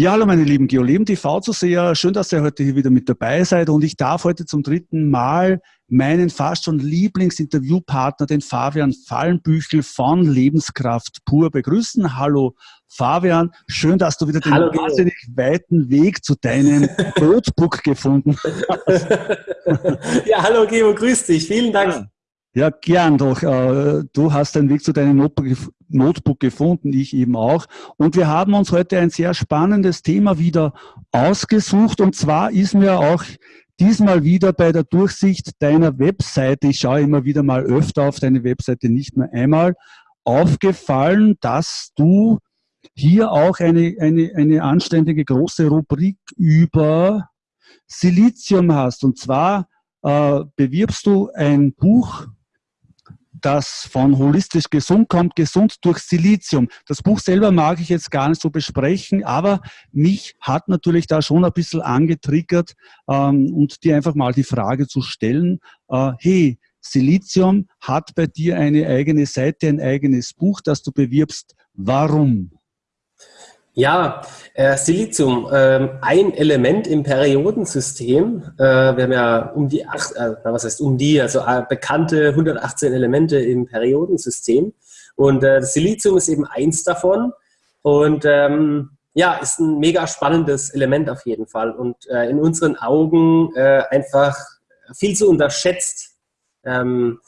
Ja, hallo meine lieben Geoleben TV-Zuseher. Schön, dass ihr heute hier wieder mit dabei seid und ich darf heute zum dritten Mal meinen fast schon Lieblingsinterviewpartner, den Fabian Fallenbüchel von Lebenskraft pur begrüßen. Hallo Fabian, schön, dass du wieder den hallo, wahnsinnig weiten Weg zu deinem Notebook gefunden hast. ja, hallo Geo, grüß dich, vielen Dank. Ja, gern doch. Äh, du hast den Weg zu deinem Notebook gefunden, ich eben auch. Und wir haben uns heute ein sehr spannendes Thema wieder ausgesucht. Und zwar ist mir auch diesmal wieder bei der Durchsicht deiner Webseite, ich schaue immer wieder mal öfter auf deine Webseite, nicht nur einmal, aufgefallen, dass du hier auch eine, eine, eine anständige große Rubrik über Silizium hast. Und zwar äh, bewirbst du ein Buch das von holistisch gesund kommt, gesund durch Silizium. Das Buch selber mag ich jetzt gar nicht so besprechen, aber mich hat natürlich da schon ein bisschen angetriggert ähm, und dir einfach mal die Frage zu stellen, äh, hey, Silizium hat bei dir eine eigene Seite, ein eigenes Buch, das du bewirbst. Warum? Ja, äh, Silizium, äh, ein Element im Periodensystem. Äh, wir haben ja um die, acht, äh, was heißt um die, also äh, bekannte 118 Elemente im Periodensystem. Und äh, Silizium ist eben eins davon. Und ähm, ja, ist ein mega spannendes Element auf jeden Fall. Und äh, in unseren Augen einfach viel zu unterschätzt. Ähm,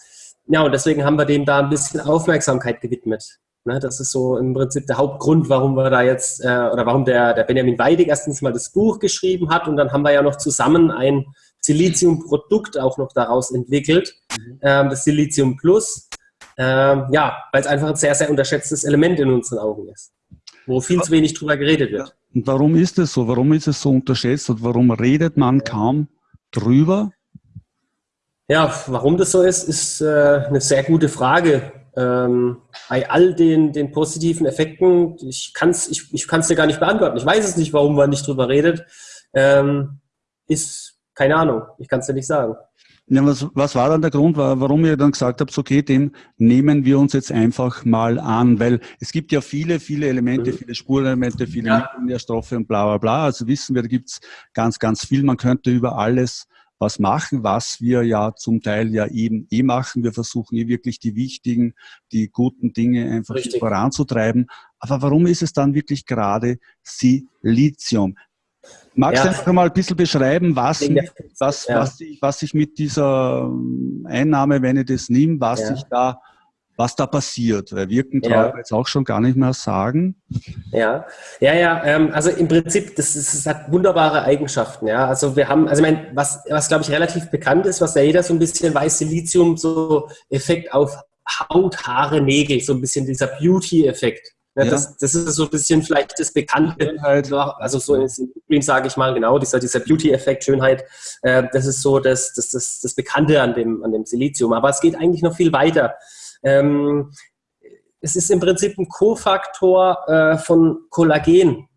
ja, und deswegen haben wir dem da ein bisschen Aufmerksamkeit gewidmet. Ne, das ist so im Prinzip der Hauptgrund, warum wir da jetzt, äh, oder warum der, der Benjamin Weidig erstens mal das Buch geschrieben hat und dann haben wir ja noch zusammen ein Silizium-Produkt auch noch daraus entwickelt, mhm. ähm, das Silizium Plus. Ähm, ja, weil es einfach ein sehr, sehr unterschätztes Element in unseren Augen ist, wo viel zu wenig drüber geredet wird. Und warum ist es so? Warum ist es so unterschätzt und warum redet man kaum drüber? Ja, warum das so ist, ist äh, eine sehr gute Frage ähm, bei all den, den positiven Effekten, ich kann es ich, ich kann's dir gar nicht beantworten. Ich weiß es nicht, warum man nicht drüber redet. Ähm, ist keine Ahnung, ich kann es dir nicht sagen. Ja, was, was war dann der Grund, warum ihr dann gesagt habt, okay, dem nehmen wir uns jetzt einfach mal an? Weil es gibt ja viele, viele Elemente, mhm. viele Spurenelemente, viele ja. Nährstoffe und bla bla bla. Also wissen wir, da gibt es ganz, ganz viel. Man könnte über alles was machen, was wir ja zum Teil ja eben eh machen. Wir versuchen eh wirklich die wichtigen, die guten Dinge einfach Richtig. voranzutreiben. Aber warum ist es dann wirklich gerade Silizium? Magst ja. du einfach mal ein bisschen beschreiben, was, was, ja. was, ich, was ich mit dieser Einnahme, wenn ich das nehme, was ja. ich da was da passiert. Weil wirken traue ja. jetzt auch schon gar nicht mehr sagen. Ja, ja, ja. Ähm, also im Prinzip, das, ist, das hat wunderbare Eigenschaften. Ja, also wir haben, also ich meine, was, was glaube ich relativ bekannt ist, was ja jeder so ein bisschen weiß, Silizium so Effekt auf Haut, Haare, Nägel, so ein bisschen dieser Beauty-Effekt. Ja, ja. Das, das, ist so ein bisschen vielleicht das Bekannte, also so in Stream sage ich mal genau, dieser, dieser Beauty-Effekt, Schönheit, äh, das ist so das, das, das, das Bekannte an dem, an dem Silizium. Aber es geht eigentlich noch viel weiter. Ähm, es ist im Prinzip ein Kofaktor äh, von Kollagen.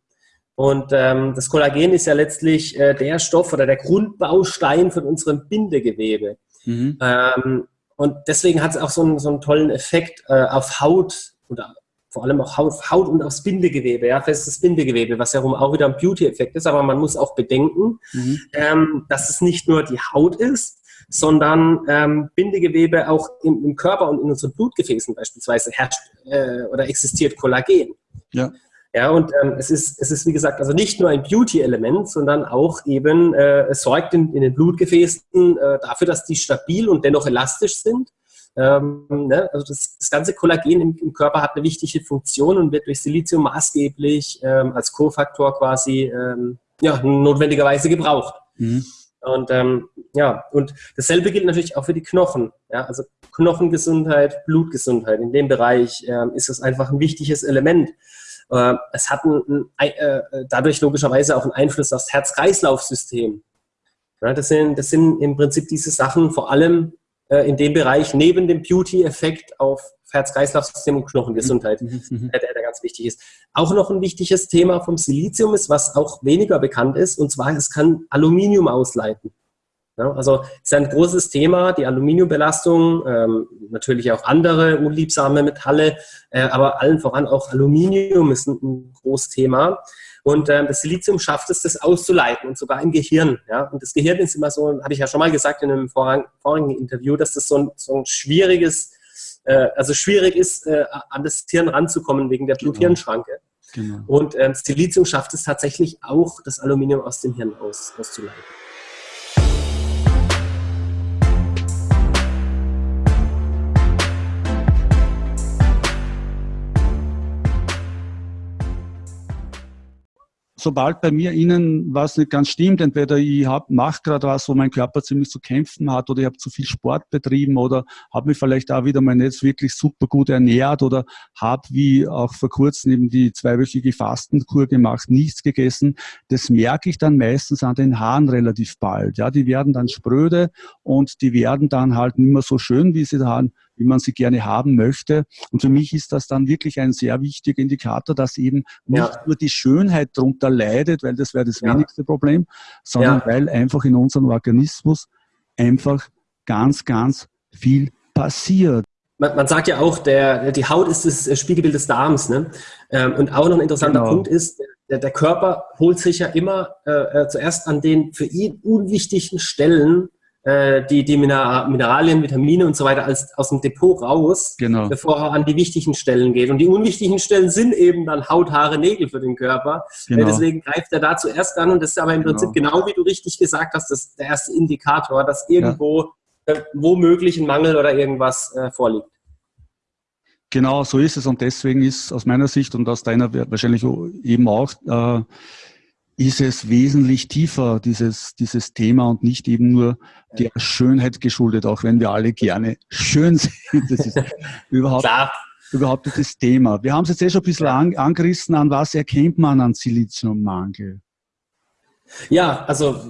Und ähm, das Kollagen ist ja letztlich äh, der Stoff oder der Grundbaustein von unserem Bindegewebe. Mhm. Ähm, und deswegen hat es auch so einen, so einen tollen Effekt äh, auf Haut oder vor allem auch Haut, Haut und aufs Bindegewebe, ja, festes Bindegewebe, was ja auch wieder ein Beauty-Effekt ist, aber man muss auch bedenken, mhm. ähm, dass es nicht nur die Haut ist, sondern ähm, Bindegewebe auch im, im, Körper und in unseren Blutgefäßen beispielsweise herrscht äh, oder existiert Kollagen. Ja. Ja, und ähm, es, ist, es ist, wie gesagt, also nicht nur ein Beauty-Element, sondern auch eben, äh, es sorgt in, in den Blutgefäßen äh, dafür, dass die stabil und dennoch elastisch sind. Ähm, ne? Also das, das, ganze Kollagen im, im, Körper hat eine wichtige Funktion und wird durch Silizium maßgeblich ähm, als Kofaktor quasi ähm, ja, notwendigerweise gebraucht. Mhm. Und ähm, ja, und dasselbe gilt natürlich auch für die Knochen. Ja, also Knochengesundheit, Blutgesundheit. In dem Bereich äh, ist es einfach ein wichtiges Element. Äh, es hat ein, ein, äh, dadurch logischerweise auch einen Einfluss aufs Herz-Kreislauf-System. Ja, das, sind, das sind im Prinzip diese Sachen, vor allem äh, in dem Bereich neben dem Beauty-Effekt auf Herz-Kreislauf-System und Knochengesundheit, mhm. mhm. der, der ganz wichtig ist. Auch noch ein wichtiges Thema vom Silizium ist, was auch weniger bekannt ist, und zwar, es kann Aluminium ausleiten. Also es ist ein großes Thema, die Aluminiumbelastung, ähm, natürlich auch andere unliebsame Metalle, äh, aber allen voran auch Aluminium ist ein, ein großes Thema. Und ähm, das Silizium schafft es, das auszuleiten und sogar im Gehirn. Ja? Und das Gehirn ist immer so, habe ich ja schon mal gesagt in einem vorigen Interview, dass das so ein, so ein schwieriges, äh, also schwierig ist, äh, an das Hirn ranzukommen wegen der Blut-Hirn-Schranke. Genau. Und ähm, Silizium schafft es tatsächlich auch, das Aluminium aus dem Hirn aus, auszuleiten. Sobald bei mir innen was nicht ganz stimmt, entweder ich mache gerade was, wo mein Körper ziemlich zu kämpfen hat oder ich habe zu viel Sport betrieben oder habe mich vielleicht auch wieder mal nicht wirklich super gut ernährt oder habe, wie auch vor kurzem eben die zweiwöchige Fastenkur gemacht, nichts gegessen, das merke ich dann meistens an den Haaren relativ bald. Ja, die werden dann spröde und die werden dann halt nicht mehr so schön, wie sie dann wie man sie gerne haben möchte. Und für mich ist das dann wirklich ein sehr wichtiger Indikator, dass eben nicht ja. nur die Schönheit darunter leidet, weil das wäre das ja. wenigste Problem, sondern ja. weil einfach in unserem Organismus einfach ganz, ganz viel passiert. Man, man, sagt ja auch, der, die Haut ist das Spiegelbild des Darms. Ne? Ähm, und auch noch ein interessanter genau. Punkt ist, der, der, Körper holt sich ja immer äh, äh zuerst an den für ihn unwichtigen Stellen äh, die, die Mineralien, Vitamine und so weiter als, aus dem Depot raus, genau. bevor er an die wichtigen Stellen geht. Und die unwichtigen Stellen sind eben dann Haut, Haare, Nägel für den Körper. Genau. Deswegen greift er da zuerst an und das ist aber im genau. Prinzip genau wie du richtig gesagt hast, das der erste Indikator, dass irgendwo ja. äh, womöglich ein Mangel oder irgendwas äh, vorliegt. Genau, so ist es und deswegen ist aus meiner Sicht und aus deiner wahrscheinlich eben auch äh, ist es wesentlich tiefer, dieses, dieses Thema und nicht eben nur der Schönheit geschuldet, auch wenn wir alle gerne schön sind. Das ist überhaupt, überhaupt das Thema. Wir haben es jetzt eh schon ein bisschen an, angerissen, an was erkennt man an Siliziummangel? Ja, also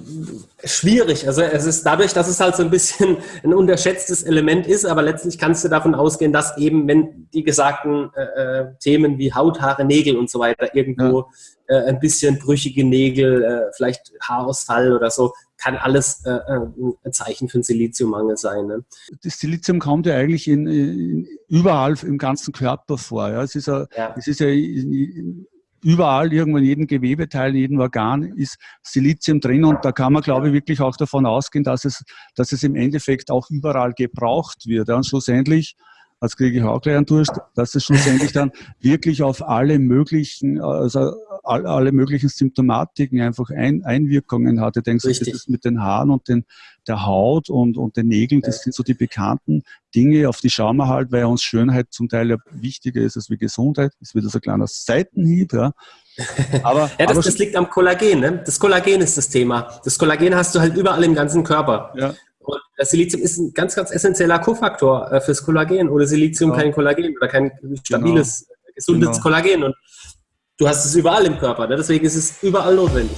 schwierig. Also es ist dadurch, dass es halt so ein bisschen ein unterschätztes Element ist, aber letztlich kannst du davon ausgehen, dass eben, wenn die gesagten äh, äh Themen wie Haut, Haare, Nägel und so weiter irgendwo ja. äh, ein bisschen brüchige Nägel, äh, vielleicht Haarausfall oder so, kann alles äh, äh, ein Zeichen für einen Siliziummangel sein. Ne? Das Silizium kommt ja eigentlich in, in, überall im ganzen Körper vor. Ja? Es ist ja, ja. Es ist ja in, überall, irgendwo in jedem Gewebeteil, in jedem Organ ist Silizium drin und da kann man, glaube ich, wirklich auch davon ausgehen, dass es, dass es im Endeffekt auch überall gebraucht wird. und schlussendlich, als kriege ich auch gleich einen Durst, dass es schlussendlich dann wirklich auf alle möglichen, also alle möglichen Symptomatiken einfach ein, Einwirkungen hat. Ich denke, das ist mit den Haaren und den, der Haut und, und den Nägeln, das sind so die bekannten Dinge, auf die schauen wir halt, weil uns Schönheit zum Teil ja wichtiger ist als wie Gesundheit. Das wird so ein kleiner Seitenhieb, ja. Aber, ja, das, aber das liegt am Kollagen. Ne? Das Kollagen ist das Thema. Das Kollagen hast du halt überall im ganzen Körper. Ja. Und das Silizium ist ein ganz, ganz essentieller Kofaktor äh, fürs Kollagen. Ohne Silizium genau. kein Kollagen oder kein stabiles, genau. gesundes genau. Kollagen. Und du hast es überall im Körper. Ne? Deswegen ist es überall notwendig.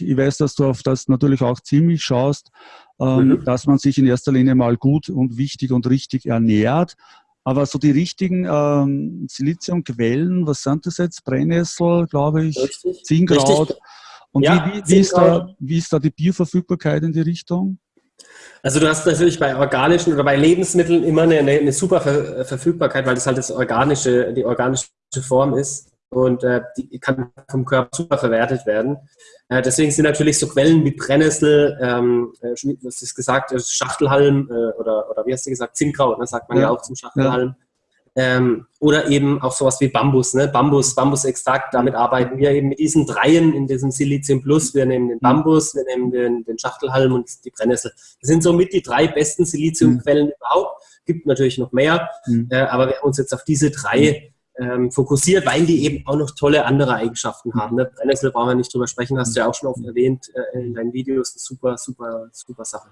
Ich weiß, dass du auf das natürlich auch ziemlich schaust, ähm, mhm. dass man sich in erster Linie mal gut und wichtig und richtig ernährt. Aber so die richtigen ähm, Siliziumquellen, was sind das jetzt? Brennnessel, glaube ich, Richtig. Und ja, wie, wie, wie, ist da, wie ist da die Bioverfügbarkeit in die Richtung? Also du hast natürlich bei organischen oder bei Lebensmitteln immer eine, eine super Ver Verfügbarkeit, weil das halt das organische, die organische Form ist und äh, die kann vom Körper super verwertet werden. Äh, deswegen sind natürlich so Quellen wie Brennnessel, ähm, äh, was ist gesagt, Schachtelhalm äh, oder, oder wie hast du gesagt, Zinnkraut, ne, sagt man ja, ja auch zum Schachtelhalm. Ja. Ähm, oder eben auch sowas wie Bambus, ne? Bambus, Bambusextrakt, damit arbeiten wir eben mit diesen Dreien in diesem Silizium Plus. Wir nehmen den mhm. Bambus, wir nehmen den, den Schachtelhalm und die Brennnessel. Das sind somit die drei besten Siliziumquellen mhm. überhaupt. Gibt natürlich noch mehr, mhm. äh, aber wir haben uns jetzt auf diese drei ähm, fokussiert, weil die eben auch noch tolle andere Eigenschaften haben. Ne? Brennnessel brauchen wir nicht drüber sprechen, hast du ja auch schon oft erwähnt äh, in deinen Videos. Super, super, super Sache.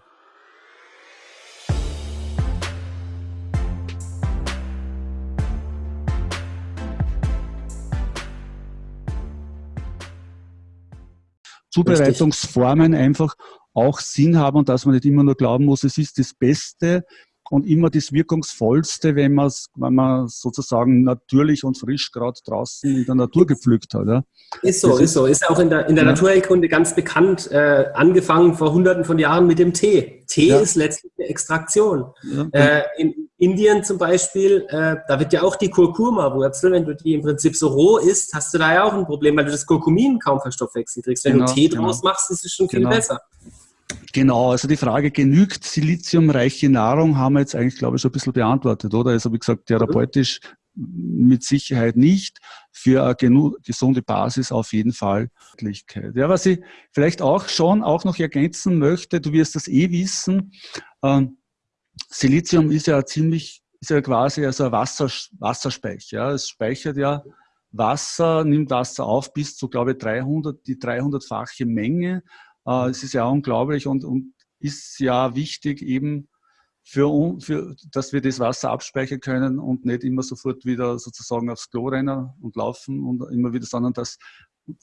Zubereitungsformen einfach auch Sinn haben und dass man nicht immer nur glauben muss, es ist das Beste und immer das Wirkungsvollste, wenn, wenn man sozusagen natürlich und frisch gerade draußen in der Natur gepflückt hat. Ja. Ist so, das ist so. Ist auch in der, in der ja. Naturheilkunde ganz bekannt, äh, angefangen vor hunderten von Jahren mit dem Tee. Tee ja. ist letztlich eine Extraktion. Äh, in Indien zum Beispiel, äh, da wird ja auch die Kurkuma-Wurzel, wenn du die im Prinzip so roh isst, hast du da ja auch ein Problem, weil du das Kurkumin kaum verstoffwechselt kriegst. Wenn genau, du Tee genau. draus machst, ist es schon viel genau. besser. Genau, also die Frage, genügt siliziumreiche Nahrung, haben wir jetzt eigentlich, glaube ich, schon ein bisschen beantwortet, oder? Also wie gesagt, therapeutisch mit Sicherheit nicht, für eine gesunde Basis auf jeden Fall. Ja, was ich vielleicht auch schon auch noch ergänzen möchte, du wirst das eh wissen, ähm, Silizium ist ja ziemlich, ist ja quasi also ein Wasser, Wasserspeicher. Es speichert ja Wasser, nimmt Wasser auf bis zu, glaube ich, 300, die 300-fache Menge. Äh, es ist ja unglaublich und, und ist ja wichtig eben für, für, dass wir das Wasser abspeichern können und nicht immer sofort wieder sozusagen aufs Klo rennen und laufen und immer wieder, sondern dass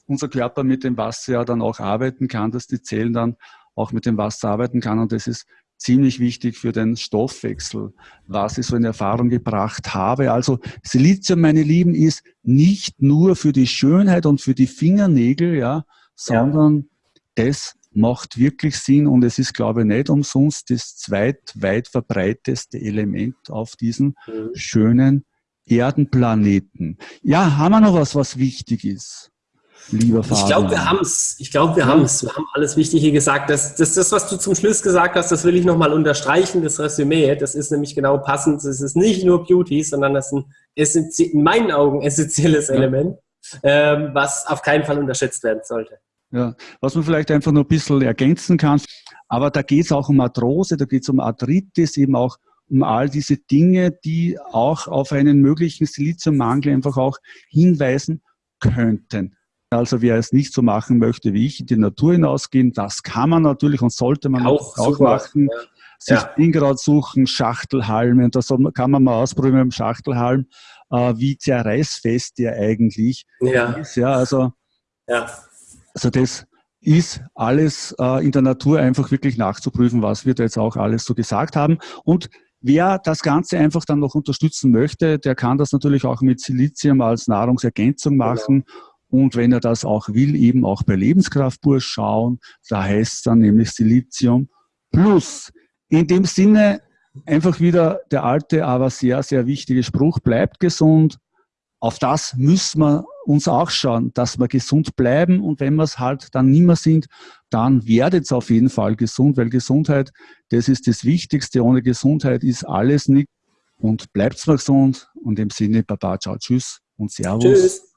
unser Körper mit dem Wasser ja dann auch arbeiten kann, dass die Zellen dann auch mit dem Wasser arbeiten kann und das ist ziemlich wichtig für den Stoffwechsel, was ich so in Erfahrung gebracht habe. Also Silizium, meine Lieben, ist nicht nur für die Schönheit und für die Fingernägel, ja, sondern ja. das macht wirklich Sinn und es ist, glaube ich, nicht umsonst das zweitweit verbreiteste Element auf diesem mhm. schönen Erdenplaneten. Ja, haben wir noch was, was wichtig ist? lieber Fabian? Ich glaube, wir haben es. Ich glaube, wir ja. haben es. Wir haben alles Wichtige gesagt. Das, das, das, was du zum Schluss gesagt hast, das will ich nochmal unterstreichen, das Resümee. Das ist nämlich genau passend. Es ist nicht nur Beauty, sondern das ist ein, in meinen Augen essentielles ja. Element, ähm, was auf keinen Fall unterschätzt werden sollte. Ja, was man vielleicht einfach nur ein bisschen ergänzen kann, aber da geht es auch um Arthrose, da geht es um Arthritis, eben auch um all diese Dinge, die auch auf einen möglichen Siliziummangel einfach auch hinweisen könnten. Also wer es nicht so machen möchte wie ich, in die Natur hinausgehen, das kann man natürlich und sollte man auch, auch machen. Ja. Sich ja. Ingrad suchen, Schachtelhalme, und das kann man mal ausprobieren mit dem Schachtelhalm, äh, wie zerreißfest der eigentlich ja. ist. Ja, also, ja. Also das ist alles äh, in der Natur einfach wirklich nachzuprüfen, was wir da jetzt auch alles so gesagt haben. Und Wer das Ganze einfach dann noch unterstützen möchte, der kann das natürlich auch mit Silizium als Nahrungsergänzung genau. machen. Genau. Und wenn er das auch will, eben auch bei Lebenskraftburs schauen. Da heißt es dann nämlich Silizium Plus. In dem Sinne einfach wieder der alte, aber sehr, sehr wichtige Spruch, bleibt gesund. Auf das müssen wir uns auch schauen, dass wir gesund bleiben. Und wenn wir es halt dann nicht mehr sind, dann werdet auf jeden Fall gesund, weil Gesundheit, das ist das Wichtigste. Ohne Gesundheit ist alles nicht. Und bleibt mal gesund. Und im Sinne, Baba, ciao, tschüss und Servus. Tschüss.